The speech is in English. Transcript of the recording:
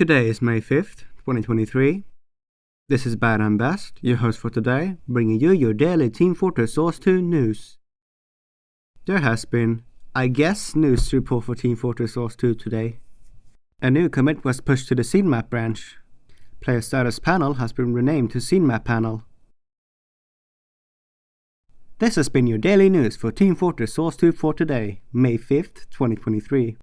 Today is May 5th, 2023. This is Bad and Best, your host for today, bringing you your daily Team Fortress Source 2 news. There has been, I guess, news to report for Team Fortress Source 2 today. A new commit was pushed to the scene map branch. Player status panel has been renamed to scene map panel. This has been your daily news for Team Fortress Source 2 for today, May 5th, 2023.